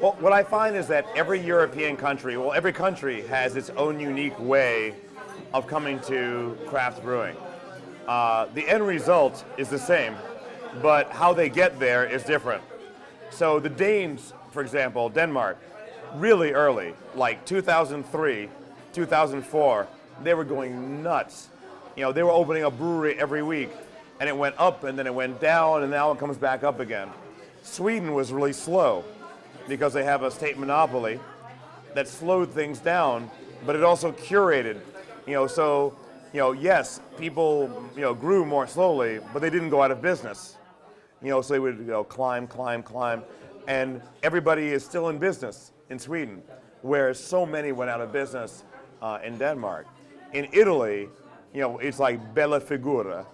Well, what I find is that every European country, well, every country has its own unique way of coming to craft brewing. Uh, the end result is the same, but how they get there is different. So the Danes, for example, Denmark, really early, like 2003, 2004, they were going nuts. You know, they were opening a brewery every week, and it went up, and then it went down, and now it comes back up again. Sweden was really slow because they have a state monopoly that slowed things down, but it also curated. You know, so you know, yes, people you know grew more slowly, but they didn't go out of business. You know, so they would you know climb, climb, climb, and everybody is still in business in Sweden, whereas so many went out of business uh, in Denmark. In Italy, you know, it's like bella figura.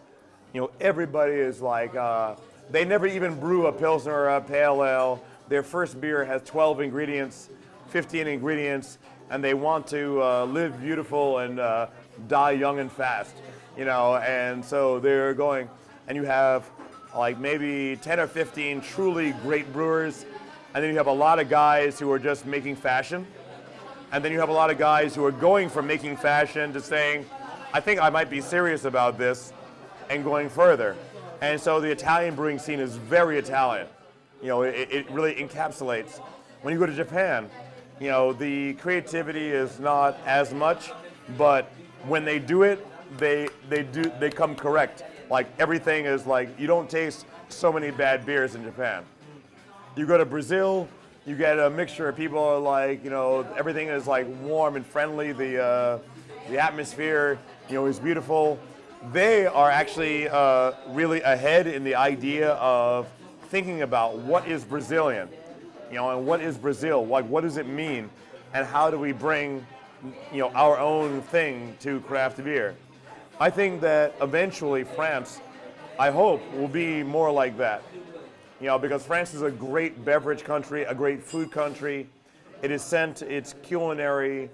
You know, everybody is like, uh, they never even brew a Pilsner or a Pale Ale their first beer has 12 ingredients, 15 ingredients, and they want to uh, live beautiful and uh, die young and fast, you know, and so they're going, and you have like maybe 10 or 15 truly great brewers, and then you have a lot of guys who are just making fashion, and then you have a lot of guys who are going from making fashion to saying, I think I might be serious about this, and going further. And so the Italian brewing scene is very Italian. You know, it, it really encapsulates. When you go to Japan, you know, the creativity is not as much, but when they do it, they they do they come correct. Like everything is like you don't taste so many bad beers in Japan. You go to Brazil, you get a mixture of people are like you know everything is like warm and friendly. The uh, the atmosphere you know is beautiful. They are actually uh, really ahead in the idea of thinking about what is Brazilian, you know, and what is Brazil, like what does it mean, and how do we bring, you know, our own thing to craft beer. I think that eventually France, I hope, will be more like that. You know, because France is a great beverage country, a great food country. It has sent its culinary,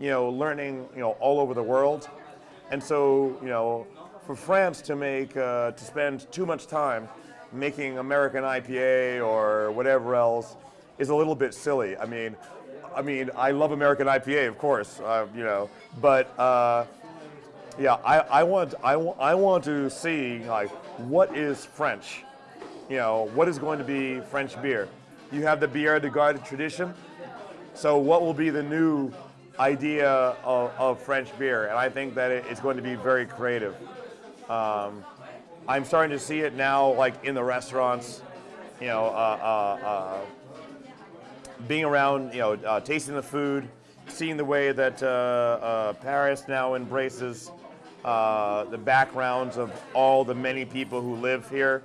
you know, learning, you know, all over the world. And so, you know, for France to make, uh, to spend too much time making American IPA or whatever else is a little bit silly. I mean, I mean, I love American IPA, of course, uh, you know, but uh, yeah, I, I want I, I want to see like what is French, you know, what is going to be French beer. You have the Bière de Garde tradition, so what will be the new idea of, of French beer? And I think that it's going to be very creative. Um, I'm starting to see it now, like in the restaurants, you know, uh, uh, uh, being around, you know, uh, tasting the food, seeing the way that Paris now embraces the backgrounds of all the many people who live here.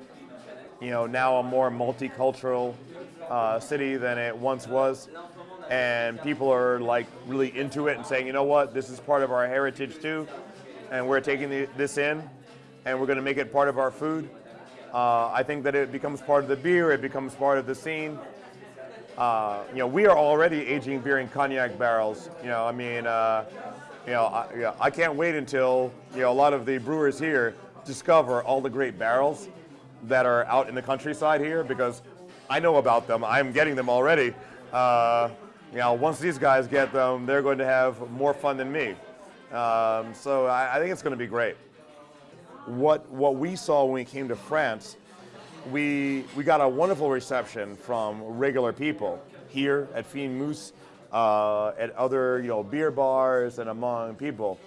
You know, now a more multicultural city than it once was. And people are like really into it and saying, you know what, this is part of our heritage too, and we're taking the, this in and we're going to make it part of our food. Uh, I think that it becomes part of the beer, it becomes part of the scene. Uh, you know, we are already aging beer in cognac barrels. You know, I mean, uh, you know, I, you know, I can't wait until you know a lot of the brewers here discover all the great barrels that are out in the countryside here because I know about them. I'm getting them already. Uh, you know, once these guys get them, they're going to have more fun than me. Um, so I, I think it's going to be great what, what we saw when we came to France, we, we got a wonderful reception from regular people here at Fine Mousse, uh, at other you know, beer bars and among people.